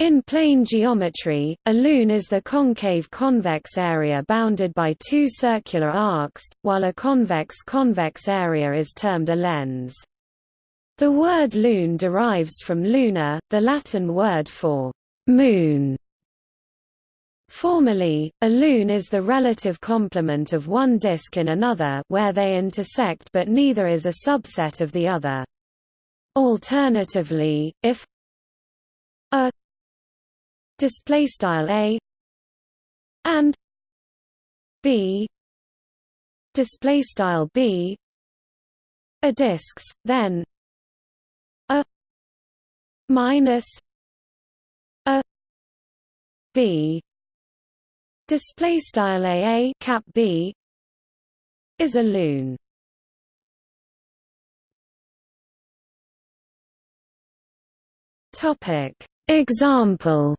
In plane geometry, a lune is the concave convex area bounded by two circular arcs, while a convex-convex area is termed a lens. The word lune derives from luna, the Latin word for moon. Formally, a lune is the relative complement of one disk in another where they intersect but neither is a subset of the other. Alternatively, if a display style a and b display style b are disks then a minus a b display style a cap b is a lune topic. Example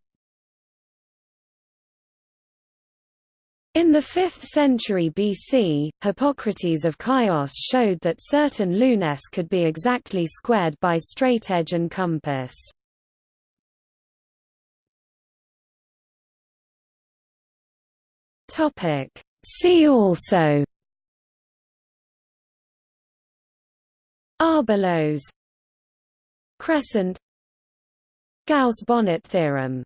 In the 5th century BC, Hippocrates of Chios showed that certain lunes could be exactly squared by straightedge and compass. See also. Arbelos Crescent. Gauss-Bonnet theorem